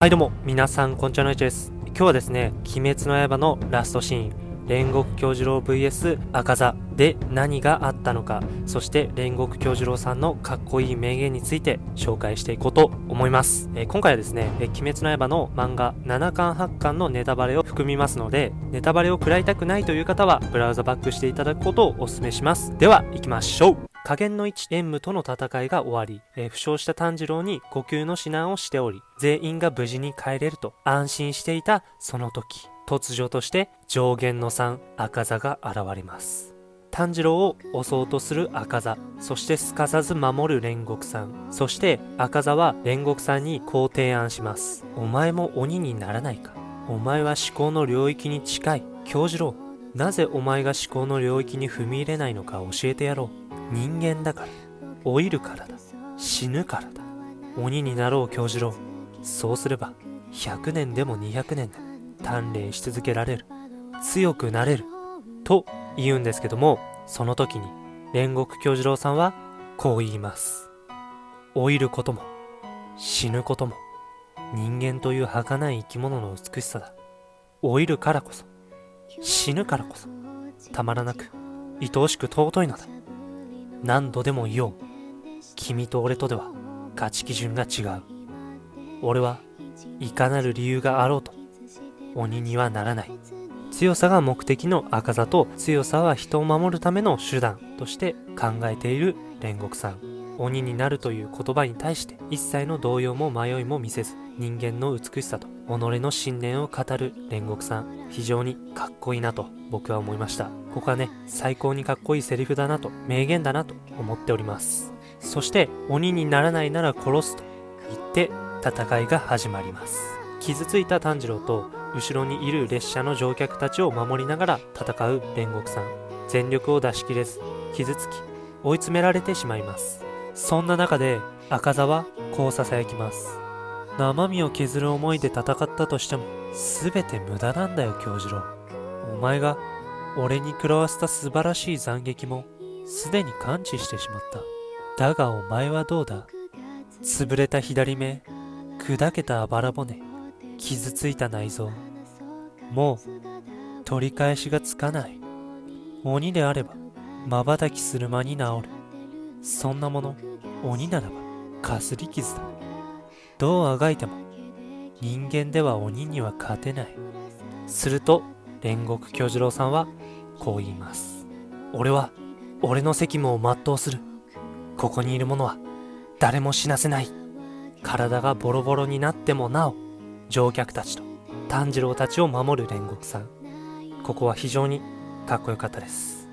はいどうも、皆さん、こんにちはのいちです。今日はですね、鬼滅の刃のラストシーン、煉獄京次郎 VS 赤座で何があったのか、そして煉獄京次郎さんのかっこいい名言について紹介していこうと思います。えー今回はですね、えー鬼滅の刃の漫画7巻8巻のネタバレを含みますので、ネタバレを食らいたくないという方は、ブラウザバックしていただくことをお勧めします。では、行きましょう加減の一縁武との戦いが終わり、えー負傷した炭治郎に呼吸の指南をしており、全員が無事に帰れると安心していたその時、突如として上限の3赤座が現れます。炭治郎を襲おうとする赤座、そしてすかさず守る煉獄さん、そして赤座は煉獄さんにこう提案します。お前も鬼にならないかお前は思考の領域に近い。京次郎、なぜお前が思考の領域に踏み入れないのか教えてやろう。人間だから。老いるからだ。死ぬからだ。鬼になろう京次郎。そうすれば、100年でも200年で鍛錬し続けられる。強くなれる。と言うんですけども、その時に煉獄京次郎さんはこう言います。老いることも、死ぬことも、人間という儚い生き物の美しさだ。老いるからこそ、死ぬからこそ、たまらなく、愛おしく尊いのだ。何度でも言おう。君と俺とでは価値基準が違う。俺はいかなる理由があろうと、鬼にはならない。強さが目的の赤座と強さは人を守るための手段として考えている煉獄さん。鬼になるという言葉に対して一切の動揺も迷いも見せず人間の美しさと己の信念を語る煉獄さん非常にかっこいいなと僕は思いましたここはね最高にかっこいいセリフだなと名言だなと思っております。そして鬼にならないなら殺すと言って戦いが始まります。傷ついた炭治郎と後ろにいる列車の乗客たちを守りながら戦う煉獄さん。全力を出し切れず傷つき追い詰められてしまいます。そんな中で赤座はこう囁きます。生身を削る思いで戦ったとしても全て無駄なんだよ京次郎。お前が俺に食らわせた素晴らしい斬撃もすでに感知してしまった。だがお前はどうだ？潰れた左目砕けたあばら骨傷ついた内臓。もう取り返しがつかない。鬼であれば瞬きする間に治る。そんなもの鬼ならばかすり傷だ。どうあがいても人間では鬼には勝てない。すると煉獄京次郎さんはこう言います。俺は俺の責務を全うする。ここにいる者は誰も死なせない。体がボロボロになってもなお乗客たちと炭治郎たちを守る煉獄さん。ここは非常にかっこよかったです。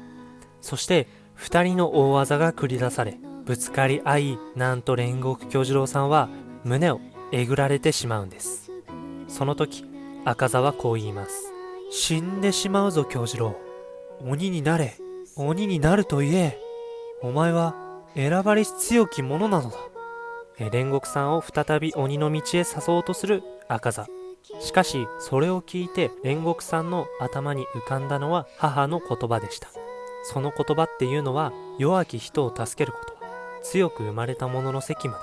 そして二人の大技が繰り出されぶつかり合いなんと煉獄京次郎さんは胸をえぐられてしまうんです。その時赤座はこう言います。死んでしまうぞ京次郎。鬼になれ。鬼になると言え。お前は選ばれし強き者なのだ。煉獄さんを再び鬼の道へ誘おうとする赤座。しかしそれを聞いて煉獄さんの頭に浮かんだのは母の言葉でした。その言葉っていうのは弱き人を助けること強く生まれた者の責務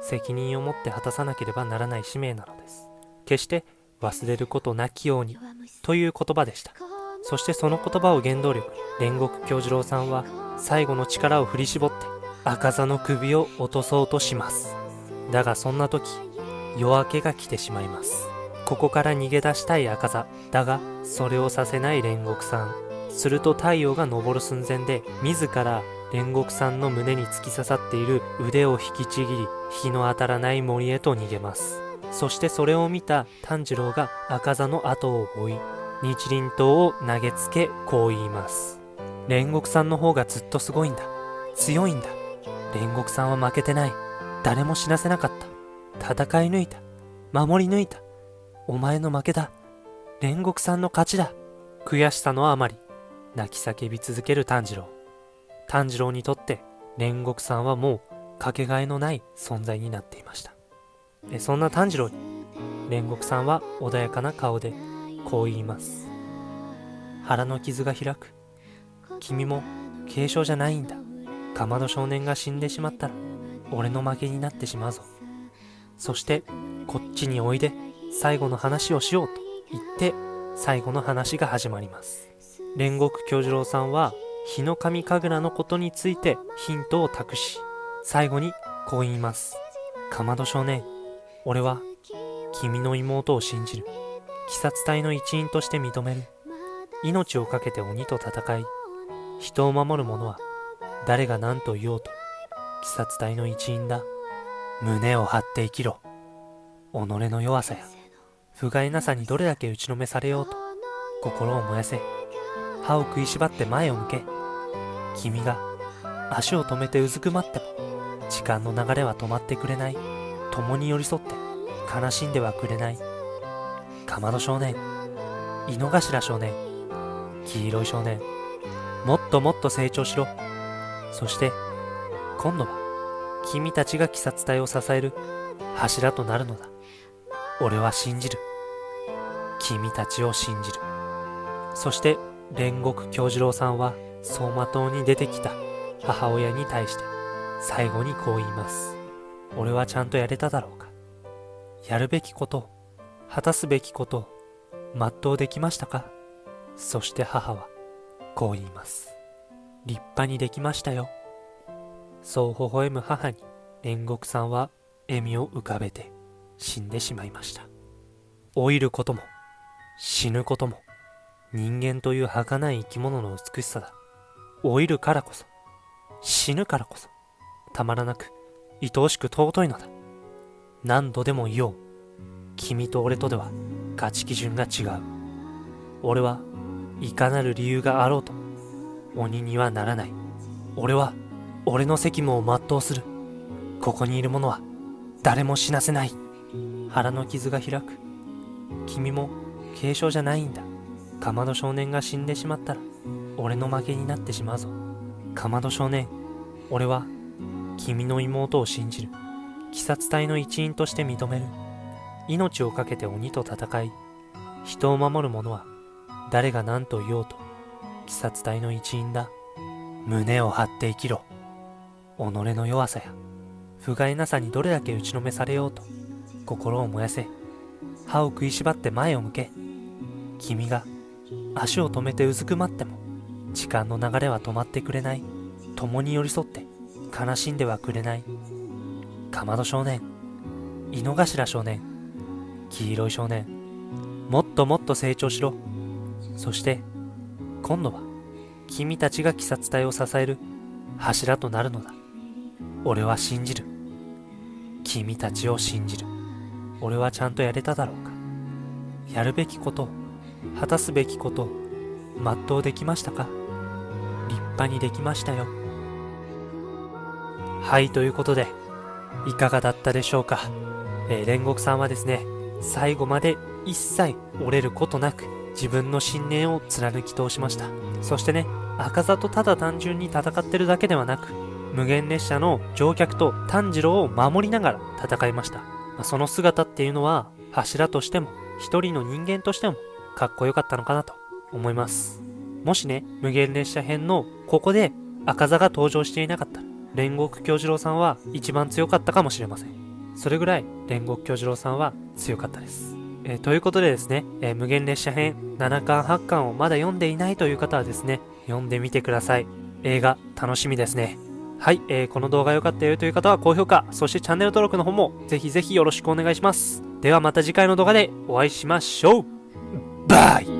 です。責任を持って果たさなければならない使命なのです。決して忘れることなきように。という言葉でした。そしてその言葉を原動力煉獄京次郎さんは最後の力を振り絞って赤座の首を落とそうとします。だがそんな時夜明けが来てしまいます。ここから逃げ出したい赤座だがそれをさせない煉獄さん。すると太陽が昇る寸前で自ら煉獄さんの胸に突き刺さっている腕を引きちぎり日の当たらない森へと逃げます。そしてそれを見た炭治郎が赤座の後を追い日輪刀を投げつけこう言います。煉獄さんの方がずっとすごいんだ。強いんだ。煉獄さんは負けてない。誰も死なせなかった。戦い抜いた。守り抜いた。お前の負けだ。煉獄さんの勝ちだ。悔しさのあまり。泣き叫び続ける炭治郎。炭治郎にとって煉獄さんはもうかけがえのない存在になっていました。そんな炭治郎に煉獄さんは穏やかな顔でこう言います腹の傷が開く君も軽傷じゃないんだかまど少年が死んでしまったら俺の負けになってしまうぞそしてこっちにおいで、最後の話をしようと言って、最後の話が始まります。煉獄京次郎さんは、日の神神楽のことについてヒントを託し、最後にこう言います。かまど少年、俺は君の妹を信じる。鬼殺隊の一員として認める。命を懸けて鬼と戦い、人を守る者は誰が何と言おうと、鬼殺隊の一員だ。胸を張って生きろ。己の弱さや、不甲斐なさにどれだけ打ちのめされようと、心を燃やせ。歯を食いしばって前を向け。君が足を止めてうずくまっても、時間の流れは止まってくれない。共に寄り添って悲しんではくれない。かまど少年、井の頭少年、黄色い少年、もっともっと成長しろ。そして、今度は、君たちが鬼殺隊を支える柱となるのだ。俺は信じる。君たちを信じる。そして、煉獄京次郎さんは、走馬灯に出てきた母親に対して、最後にこう言います。俺はちゃんとやれただろうか。やるべきこと、果たすべきこと、全うできましたか？そして母は、こう言います。立派にできましたよ。そう微笑む母に、煉獄さんは笑みを浮かべて死んでしまいました。老いることも、死ぬことも、人間という儚い生き物の美しさだ。老いるからこそ、死ぬからこそ、たまらなく、愛おしく尊いのだ。何度でも言おう。君と俺とでは、価値基準が違う。俺はいかなる理由があろうと、鬼にはならない。俺は、俺の責務を全うする。ここにいる者は、誰も死なせない。腹の傷が開く。君も、軽傷じゃないんだ。かまど少年が死んでしまったら、俺の負けになってしまうぞ。かまど少年、俺は、君の妹を信じる。鬼殺隊の一員として認める。命を懸けて鬼と戦い、人を守る者は、誰が何と言おうと、鬼殺隊の一員だ。胸を張って生きろ。己の弱さや、不甲斐なさにどれだけ打ちのめされようと、心を燃やせ。歯を食いしばって前を向け。君が足を止めてうずくまっても、時間の流れは止まってくれない。共に寄り添って悲しんではくれない。かまど少年、井の頭少年、黄色い少年、もっともっと成長しろ。そして、今度は、君たちが鬼殺隊を支える柱となるのだ。俺は信じる。君たちを信じる。俺はちゃんとやれただろうか。やるべきこと、果たすべきこと、全うできましたか？立派にできましたよ。はい、ということで、いかがだったでしょうか？えー、煉獄さんはですね、最後まで一切折れることなく、自分の信念を貫き通しました。そしてね、赤座とただ単純に戦ってるだけではなく、無限列車の乗客と炭治郎を守りながら戦いました。まその姿っていうのは、柱としても、一人の人間としても、かっこよかったのかなと思います。もしね、無限列車編のここで赤座が登場していなかったら、煉獄京次郎さんは一番強かったかもしれません。それぐらい煉獄京次郎さんは強かったです。えー、ということでですね、えー、無限列車編7巻8巻をまだ読んでいないという方はですね、読んでみてください。映画楽しみですね。はい、えー、この動画良かったよという方は高評価、そしてチャンネル登録の方もぜひぜひよろしくお願いします。ではまた次回の動画でお会いしましょうバイ